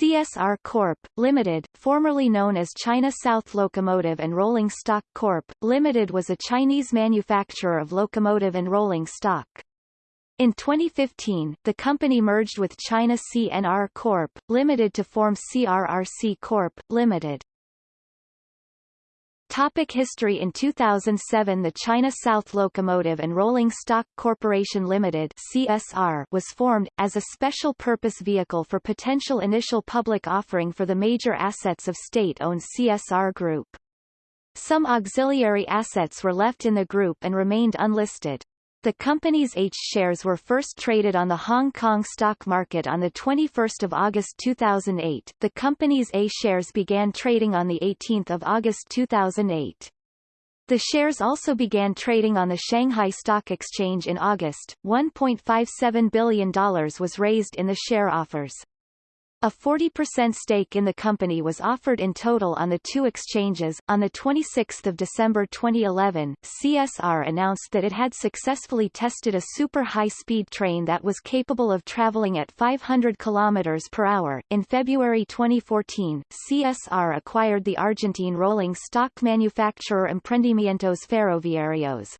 CSR Corp. Limited, formerly known as China South Locomotive and Rolling Stock Corp. Limited was a Chinese manufacturer of locomotive and rolling stock. In 2015, the company merged with China CNR Corp. Limited to form CRRC Corp. Limited. Topic history In 2007 the China South Locomotive and Rolling Stock Corporation Limited CSR was formed, as a special-purpose vehicle for potential initial public offering for the major assets of state-owned CSR Group. Some auxiliary assets were left in the group and remained unlisted. The company's H shares were first traded on the Hong Kong stock market on 21 August 2008. The company's A shares began trading on 18 August 2008. The shares also began trading on the Shanghai Stock Exchange in August. $1.57 billion was raised in the share offers. A 40% stake in the company was offered in total on the two exchanges. On 26 December 2011, CSR announced that it had successfully tested a super high-speed train that was capable of traveling at 500 km per hour. In February 2014, CSR acquired the Argentine rolling stock manufacturer Emprendimientos Ferroviarios.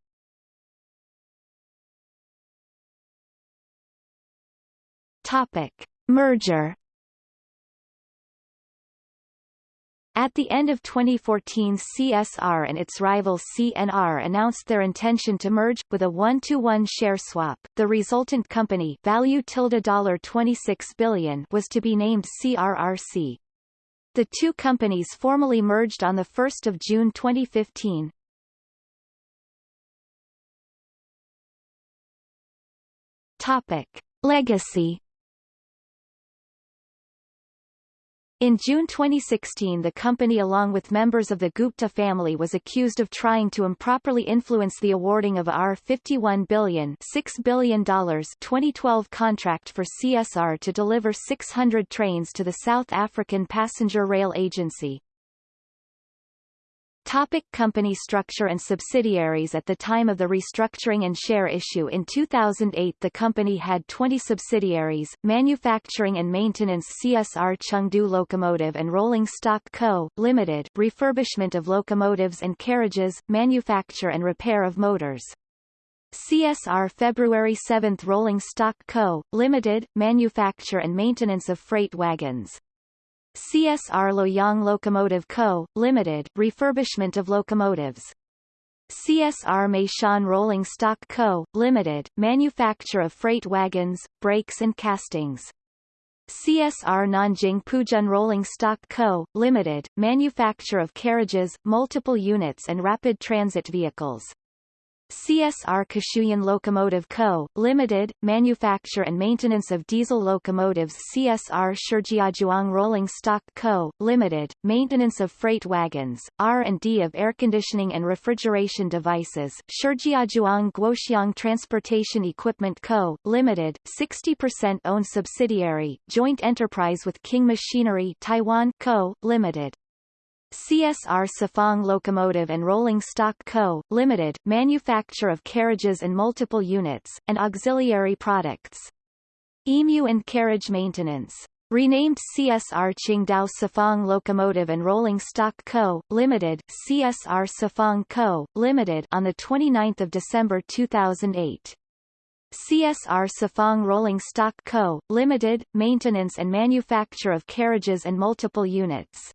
Topic. Merger At the end of 2014 CSR and its rival CNR announced their intention to merge, with a one-to-one -one share swap. The resultant company value tilde $26 billion was to be named CRRC. The two companies formally merged on 1 June 2015. Topic. Legacy In June 2016 the company along with members of the Gupta family was accused of trying to improperly influence the awarding of a R51 billion $6 billion 2012 contract for CSR to deliver 600 trains to the South African Passenger Rail Agency. Topic company structure and subsidiaries At the time of the restructuring and share issue in 2008 the company had 20 subsidiaries, Manufacturing and Maintenance CSR Chengdu Locomotive and Rolling Stock Co., Limited, refurbishment of locomotives and carriages, manufacture and repair of motors. CSR February 7 Rolling Stock Co., Limited, manufacture and maintenance of freight wagons. CSR Luoyang Locomotive Co., Limited, refurbishment of locomotives. CSR Meishan Rolling Stock Co., Limited, manufacture of freight wagons, brakes and castings. CSR Nanjing Puzhen Rolling Stock Co., Limited, manufacture of carriages, multiple units and rapid transit vehicles. CSR Qishuyan Locomotive Co., Limited, manufacture and maintenance of diesel locomotives CSR Shijiazhuang Rolling Stock Co., Limited, maintenance of freight wagons, R&D of air conditioning and refrigeration devices Shijiazhuang Guoxiang Transportation Equipment Co., Limited, 60% owned subsidiary, joint enterprise with King Machinery Taiwan Co., Limited. CSR Sifang Locomotive and Rolling Stock Co., Limited, manufacture of carriages and multiple units, and auxiliary products. EMU and Carriage Maintenance. Renamed CSR Qingdao Sifang Locomotive and Rolling Stock Co., Limited, CSR Sifang Co., Limited on 29 December 2008. CSR Sifang Rolling Stock Co., Limited, maintenance and manufacture of carriages and multiple units.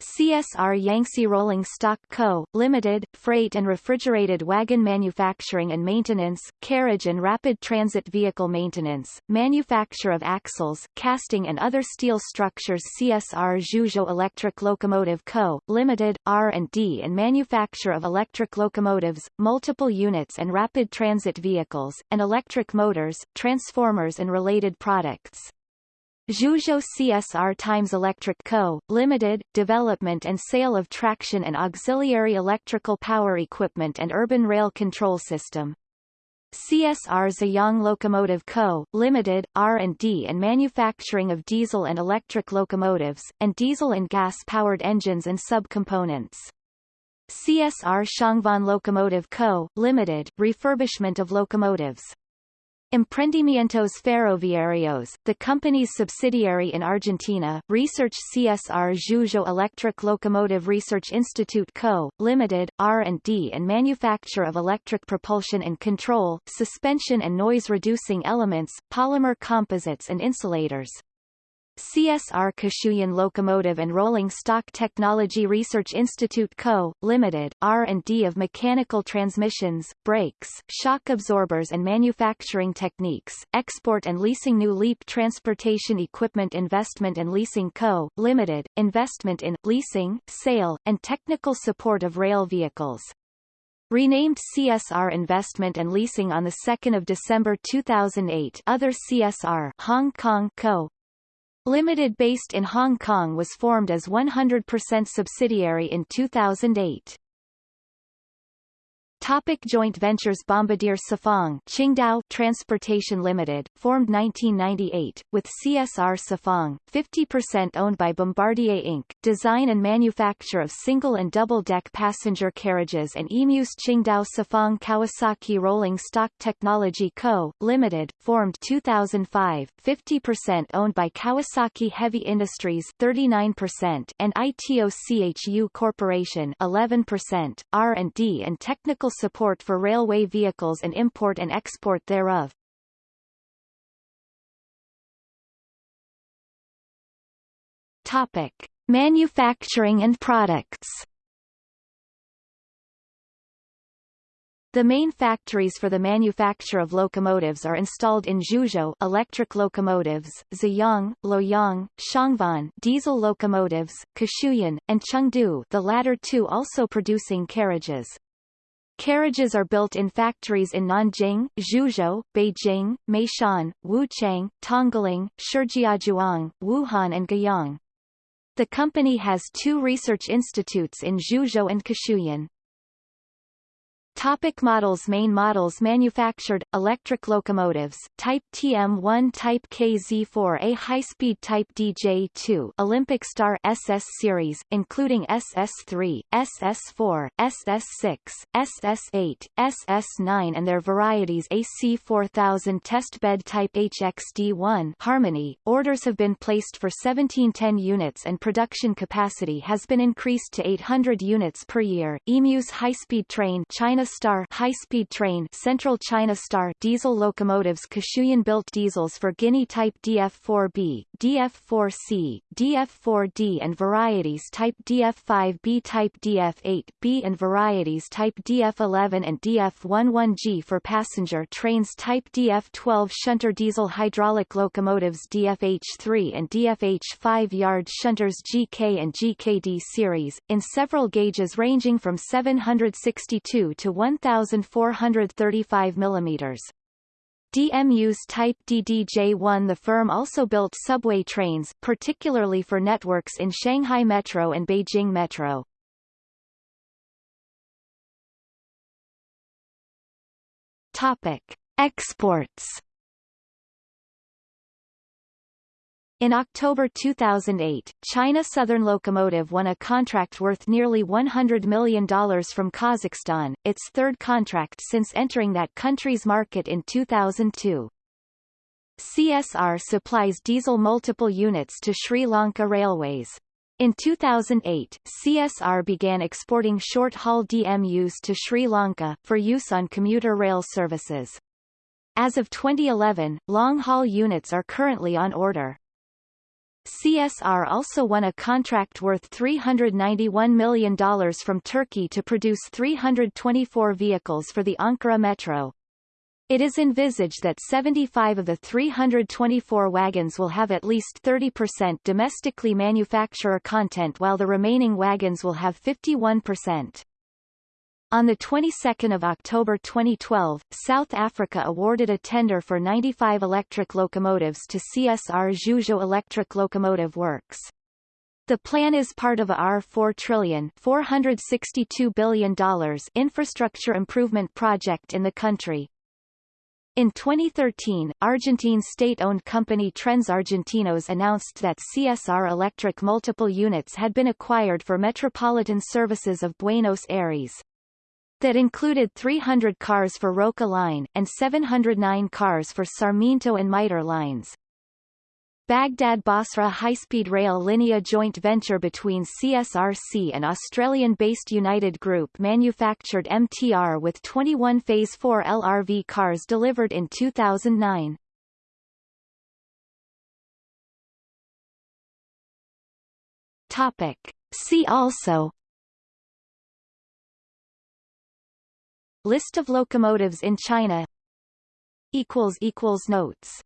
CSR Yangtze Rolling Stock Co., Limited, freight and refrigerated wagon manufacturing and maintenance, carriage and rapid transit vehicle maintenance, manufacture of axles, casting and other steel structures CSR Zhuzhou Electric Locomotive Co., Limited, R&D and manufacture of electric locomotives, multiple units and rapid transit vehicles, and electric motors, transformers and related products. Zhuzhou CSR Times Electric Co., Limited, development and sale of traction and auxiliary electrical power equipment and urban rail control system. CSR Zhejiang Locomotive Co., Limited, R&D and manufacturing of diesel and electric locomotives, and diesel and gas-powered engines and subcomponents. CSR Xiangfan Locomotive Co., Limited, refurbishment of locomotives. Emprendimientos Ferroviarios, the company's subsidiary in Argentina, Research CSR Zhuzhou Electric Locomotive Research Institute Co., Limited, R&D and manufacture of electric propulsion and control, suspension and noise-reducing elements, polymer composites and insulators. CSR Qishuyan Locomotive and Rolling Stock Technology Research Institute Co., Limited, R&D of mechanical transmissions, brakes, shock absorbers and manufacturing techniques, export and leasing New Leap Transportation Equipment Investment and Leasing Co., Limited, investment in, leasing, sale, and technical support of rail vehicles. Renamed CSR Investment and Leasing on 2 December 2008 Other CSR Hong Kong Co., Limited based in Hong Kong was formed as 100% subsidiary in 2008. Topic joint ventures Bombardier Sifang Qingdao Transportation Limited, formed 1998, with CSR Sifang, 50% owned by Bombardier Inc., design and manufacture of single and double-deck passenger carriages and EMUS Qingdao Sifang Kawasaki Rolling Stock Technology Co., Limited, formed 2005, 50% owned by Kawasaki Heavy Industries 39% and ITOCHU Corporation 11%, R&D and technical support for railway vehicles and import and export thereof. Topic: Manufacturing and products. The main factories for the manufacture of locomotives are installed in Zhuzhou electric locomotives, Ziyang, Luoyang, Xiangfan diesel locomotives, Qishuyan, and Chengdu the latter two also producing carriages. Carriages are built in factories in Nanjing, Zhuzhou, Beijing, Meishan, Wuchang, Tongling, Shijiazhuang, Wuhan and Guiyang. The company has two research institutes in Zhuzhou and Qishuyan. Topic models Main models manufactured, electric locomotives, Type TM1 Type KZ4A High-speed Type DJ2 Olympic Star SS series, including SS3, SS4, SS6, SS8, SS9 and their varieties AC4000 Testbed Type HXD1 Harmony. Orders have been placed for 1710 units and production capacity has been increased to 800 units per year. EMU's high-speed train China Star high-speed train Central China Star diesel locomotives Qishuyan-built diesels for Guinea Type DF4B, DF4C, DF4D and varieties Type DF5B Type DF8B and varieties Type DF11 and DF11G for passenger trains Type DF12 shunter diesel hydraulic locomotives DFH3 and DFH5 yard shunters GK and GKD series, in several gauges ranging from 762 to 1,435 mm. DMU's Type DDJ-1 The firm also built subway trains, particularly for networks in Shanghai Metro and Beijing Metro. Topic. Exports In October 2008, China Southern Locomotive won a contract worth nearly $100 million from Kazakhstan, its third contract since entering that country's market in 2002. CSR supplies diesel multiple units to Sri Lanka Railways. In 2008, CSR began exporting short-haul DMUs to Sri Lanka, for use on commuter rail services. As of 2011, long-haul units are currently on order. CSR also won a contract worth $391 million from Turkey to produce 324 vehicles for the Ankara Metro. It is envisaged that 75 of the 324 wagons will have at least 30% domestically manufacturer content while the remaining wagons will have 51%. On the 22nd of October 2012, South Africa awarded a tender for 95 electric locomotives to CSR Zhuzhou Electric Locomotive Works. The plan is part of a R4 trillion $462 billion infrastructure improvement project in the country. In 2013, Argentine state-owned company Trenes Argentinos announced that CSR Electric multiple units had been acquired for metropolitan services of Buenos Aires. That included 300 cars for Roca Line, and 709 cars for Sarmiento and Mitre lines. Baghdad-Basra high-speed rail linea joint venture between CSRC and Australian-based United Group manufactured MTR with 21 Phase 4 LRV cars delivered in 2009. Topic. See also List of locomotives in China. Notes